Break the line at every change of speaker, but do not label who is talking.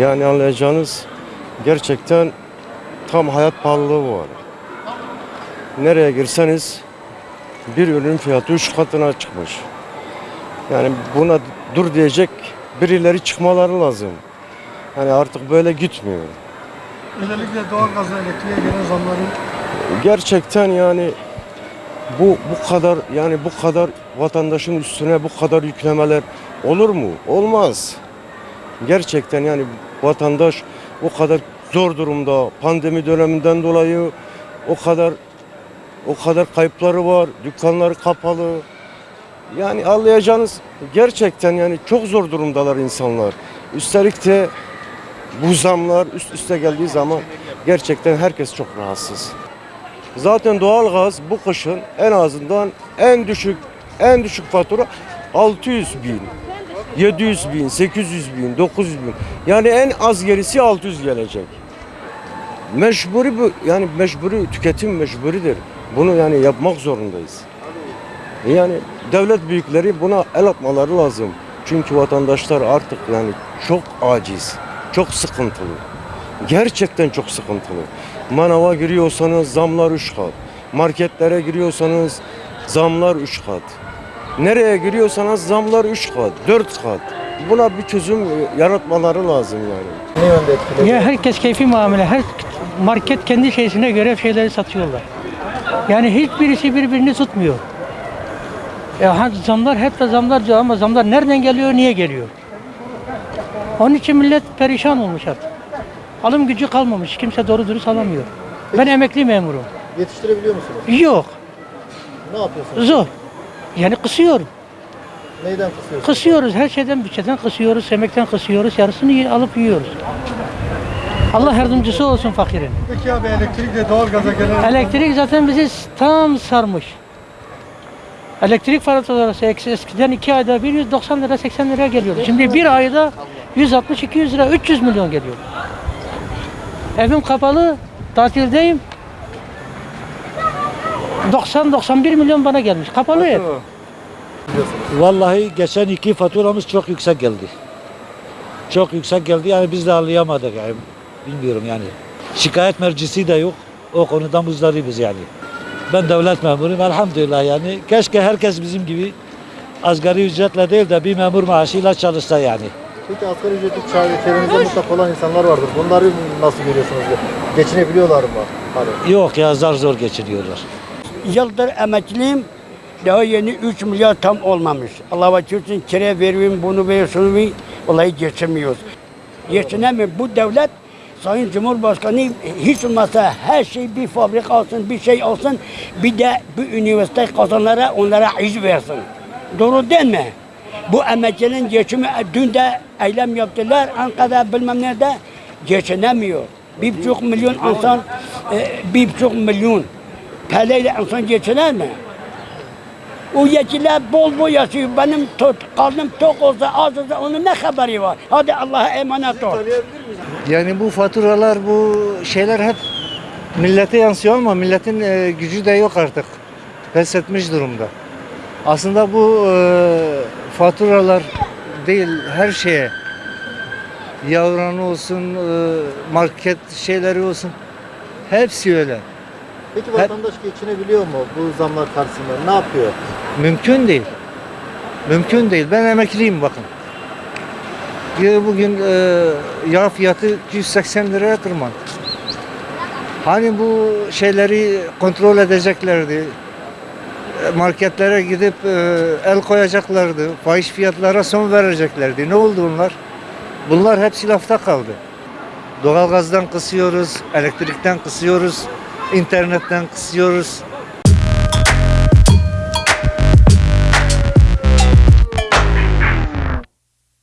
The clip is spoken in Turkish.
Yani anlayacağınız gerçekten tam hayat pahalılığı var. Nereye girseniz bir ürün fiyatı üç katına çıkmış. Yani buna dur diyecek birileri çıkmaları lazım. Hani artık böyle gitmiyor.
Özellikle doğalgaza elektriğe gelen zamların
Gerçekten yani bu bu kadar yani bu kadar vatandaşın üstüne bu kadar yüklemeler olur mu? Olmaz. Gerçekten yani vatandaş o kadar zor durumda pandemi döneminden dolayı o kadar o kadar kayıpları var. Dükkanları kapalı. Yani anlayacağınız gerçekten yani çok zor durumdalar insanlar. Üstelik de bu zamlar üst üste geldiği zaman gerçekten herkes çok rahatsız. Zaten doğalgaz bu kışın en azından en düşük en düşük fatura 600 bin, 700 bin, 800 bin, 900 bin. Yani en az gerisi 600 gelecek. Mecburi bu yani mecburi tüketim mecburidir. Bunu yani yapmak zorundayız. Yani devlet büyükleri buna el atmaları lazım. Çünkü vatandaşlar artık yani çok aciz, çok sıkıntılı. Gerçekten çok sıkıntılı. Manava giriyorsanız zamlar 3 kat. Marketlere giriyorsanız zamlar 3 kat. Nereye giriyorsanız zamlar 3 kat, 4 kat. Buna bir çözüm yaratmaları lazım yani.
ne yönde etkiledi?
Ya herkes keyfi muamele. Her market kendi şeysine göre şeyleri satıyorlar. Yani hiçbirisi birbirini tutmuyor. Ya ha- zamlar hep de zamlar diyor ama zamlar nereden geliyor, niye geliyor? Onun için millet perişan olmuş artık. Alım gücü kalmamış. Kimse doğru dürüst alamıyor. Ben emekli memurum.
Yetiştirebiliyor musunuz?
Yok.
Ne yapıyorsunuz?
Zor. Yani kısıyorum.
Neyden kısıyorsunuz?
Kısıyoruz. Her şeyden bütçeden kısıyoruz. Emekten kısıyoruz. Yarısını alıp yiyoruz. Allah yardımcısı olsun fakirin.
Peki abi elektrikle doğalgaza gelen
Elektrik zaten bizi tam sarmış. Elektrik faturaları eskiden 2 ayda 190 lira 80 lira geliyordu. Şimdi bir ayda 160 200 lira 300 milyon geliyor. Evim kapalı, tatildeyim. 90-91 milyon bana gelmiş. Kapalı ev.
Vallahi geçen iki faturamız çok yüksek geldi. Çok yüksek geldi yani biz de anlayamadık yani. Bilmiyorum yani. Şikayet mercisi de yok. O konuda muzdaribız yani. Ben devlet memuruyum elhamdülillah yani. Keşke herkes bizim gibi asgari ücretle değil de bir memur maaşıyla çalışsa yani.
Peki asgari ücretli çare- çevrenizde mutlaka olan insanlar vardır. Bunları nasıl görüyorsunuz? Geçinebiliyorlar mı? Hani
Yok ya zar zor geçiniyorlar.
Yıldır emekliyim. Daha yeni 3 milyar tam olmamış. Allah için kire veriyorum, bunu veriyorum. Vallahi geçemiyoruz. Geçinemiyor. Bu devlet Sayın Cumhurbaşkanı hiç olmazsa her şey bir fabrika olsun, bir şey olsun. Bir de bu üniversite kazanlara onlara iş versin. Doğru değil mi? Bu emekçinin geçimi dün de eylem yaptılar. Ankara'da bilmem nerede geçinemiyor. Bir buçuk milyon insan, e, bir buçuk milyon Peleyle insan geçiner mi? O yetkililer bol bol yaşıyor. Benim tot, karnım tok olsa az olsa onun ne haberi var? Hadi Allah'a emanet ol.
Yani bu faturalar, bu şeyler hep millete yansıyor ama milletin e, gücü de yok artık. Pes etmiş durumda. Aslında bu e, faturalar değil her şeye yavran olsun, e, market şeyleri olsun hepsi öyle.
Peki vatandaş geçinebiliyor mu bu zamlar karşısında? Ne yapıyor?
Mümkün değil. Mümkün değil. Ben emekliyim bakın. Bugün e, yağ fiyatı 280 liraya tırmandı. Hani bu şeyleri kontrol edeceklerdi. Marketlere gidip e, el koyacaklardı. Fahiş fiyatlara son vereceklerdi. Ne oldu bunlar? Bunlar hepsi lafta kaldı. Doğalgazdan kısıyoruz, elektrikten kısıyoruz, internetten kısıyoruz.